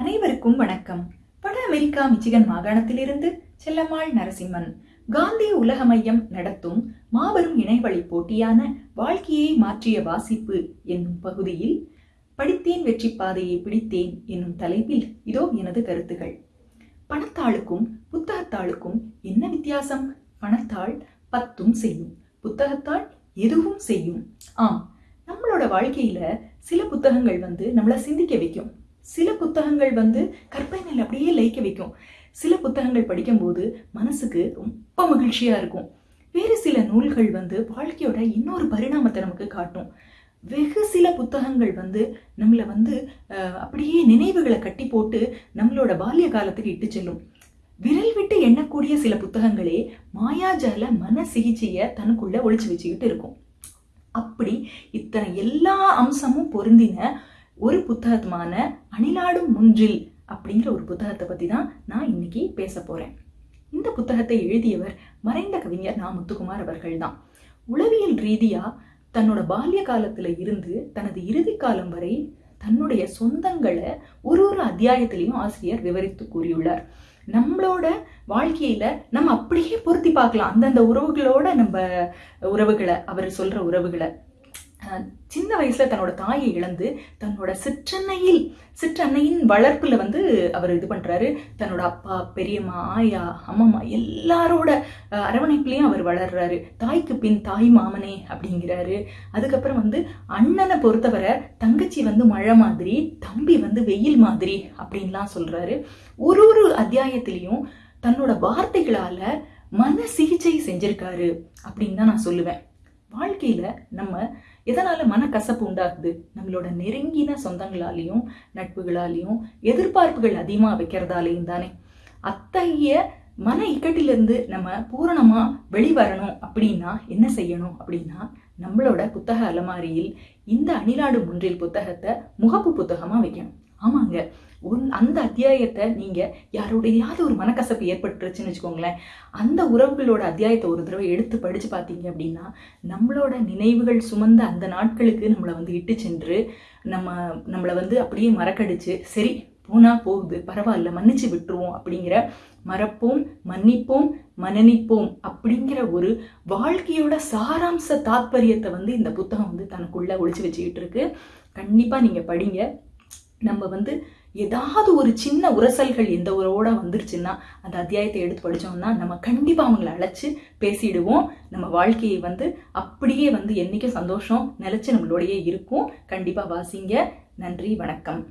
அனைவருக்கும் வணக்கம். வட அமெரிக்கா மிச்சிகன் மாகாணத்திலிருந்து செல்லம்மாள் நரசிம்மன் காந்தி உலக மையம் நடத்தும் மாபெரும் இணையவழி போட்டியான வாழ்க்கையை மாற்றிய வாசிப்பு என்னும் பகுதியில் படித்தேன் வெற்றி பாதையை பிடித்தேன் என்னும் தலைப்பில் இதோ எனது கருத்துகள் பணத்தாளுக்கும் புத்தகத்தாளுக்கும் என்ன வித்தியாசம்? பணத்தாள் பத்தும் செய்யும் புத்தகத்தாள் எதுவும் செய்யும். ஆம் நம்மளோட வாழ்க்கையில சில புத்தகங்கள் வந்து நம்மளை சிந்திக்க வைக்கும். சில புத்தகங்கள் வந்து கற்பனையில் அப்படியே லயிக்க வைக்கும். சில புத்தகங்கள் படிக்கும்போது மனசுக்கு ரொம்ப மகிழ்ச்சியாக இருக்கும். வேறு சில நூல்கள் வந்து வாழ்க்கையோட இன்னொரு பரிணாமத்தை நமக்கு காட்டும். வெகு சில புத்தகங்கள் வந்து நம்மளை வந்து அப்படியே நினைவுகளை கட்டி போட்டு நம்மளோட பால்ய காலத்துக்கு இட்டு செல்லும். விரல் விட்டு எண்ணக்கூடிய சில புத்தகங்களே மாயாஜால மன சிகிச்சையை தனக்குள்ள ஒழிச்சு வச்சுக்கிட்டு இருக்கும். அப்படி இத்தனை எல்லா அம்சமும் பொருந்தின ஒரு புத்தகமான அணிலாடும் முன்றில் அப்படிங்கிற ஒரு புத்தகத்தை பற்றி தான் நான் இன்னைக்கு பேச போகிறேன் இந்த புத்தகத்தை எழுதியவர் மறைந்த கவிஞர் நா. முத்துக்குமார் அவர்கள் தான். உளவியல் ரீதியாக தன்னோட பால்ய காலத்தில் இருந்து தனது இறுதி காலம் வரை தன்னுடைய சொந்தங்களை ஒரு ஒரு அத்தியாயத்திலையும் ஆசிரியர் விவரித்து கூறியுள்ளார். நம்மளோட வாழ்க்கையில நம்ம அப்படியே பொருத்தி பார்க்கலாம். அந்தந்த உறவுகளோட நம்ம உறவுகளை அவர் சொல்ற உறவுகளை. சின்ன வயசில் தன்னோட தாயை இழந்து தன்னோட சிற்றன்னையில் சிற்றன்னையின் வளர்ப்பில் வந்து அவர் இது பண்ணுறாரு தன்னோட அப்பா பெரியம்மா ஆயா அம்மம்மா எல்லாரோட அரவணைப்புலேயும் அவர் வளர்றாரு. தாய்க்கு பின் தாய் மாமனே அப்படிங்கிறாரு. அதுக்கப்புறம் வந்து அண்ணனை பொறுத்தவரை தங்கச்சி வந்து மழை மாதிரி தம்பி வந்து வெயில் மாதிரி அப்படின்லாம் சொல்கிறாரு ஒரு ஒரு அத்தியாயத்திலையும் தன்னோட வார்த்தைகளால் மன சிகிச்சை செஞ்சுருக்காரு அப்படின்னு தான் நான் சொல்லுவேன். வாழ்க்கையில நம்ம எதனால மனக்கசப்பு உண்டாகுது? நம்மளோட நெருங்கின சொந்தங்களாலையும் நட்புகளாலையும் எதிர்பார்ப்புகள் அதிகமா வைக்கிறதாலையும் தானே. அத்தகைய மன இக்கட்டிலிருந்து நம்ம பூரணமா வெளிவரணும் அப்படின்னா என்ன செய்யணும்? அப்படின்னா நம்மளோட புத்தக அலமாரியில் இந்த அணிலாடு முன்றில் புத்தகத்தை முகப்பு புத்தகமா வைக்கணும். ஆமாங்க. ஒரு அந்த அத்தியாயத்தை நீங்க யாரோடையாவது ஒரு மனக்கசப்பு ஏற்பட்டுருச்சுன்னு வச்சுக்கோங்களேன் அந்த உறவுகளோட அத்தியாயத்தை ஒரு தடவை எடுத்து படிச்சு பார்த்தீங்க அப்படின்னா நம்மளோட நினைவுகள் சுமந்த அந்த நாட்களுக்கு நம்மளை வந்து இட்டு சென்று நம்ம நம்மளை வந்து அப்படியே மறக்கடிச்சு சரி போனா போகுது பரவாயில்ல மன்னிச்சு விட்டுருவோம் அப்படிங்கிற மறப்போம் மன்னிப்போம் மனநிப்போம் அப்படிங்கிற ஒரு வாழ்க்கையோட சாராம்ச தாத்பரியத்தை வந்து இந்த புத்தகம் வந்து தனக்குள்ள ஒழிச்சு வச்சுக்கிட்டு இருக்கு. கண்டிப்பா நீங்க படிங்க. நம்ம வந்து ஏதாவது ஒரு சின்ன உரசல்கள் எந்த உறவோட வந்துருச்சுன்னா அந்த அத்தியாயத்தை எடுத்து படிச்சோம்னா நம்ம கண்டிப்பாக அவங்கள அழைச்சி பேசிடுவோம். நம்ம வாழ்க்கையை வந்து அப்படியே வந்து என்னைக்கும் சந்தோஷம் நிலச்சி நம்மளோடையே இருக்கும். கண்டிப்பாக வாசிங்க. நன்றி வணக்கம்.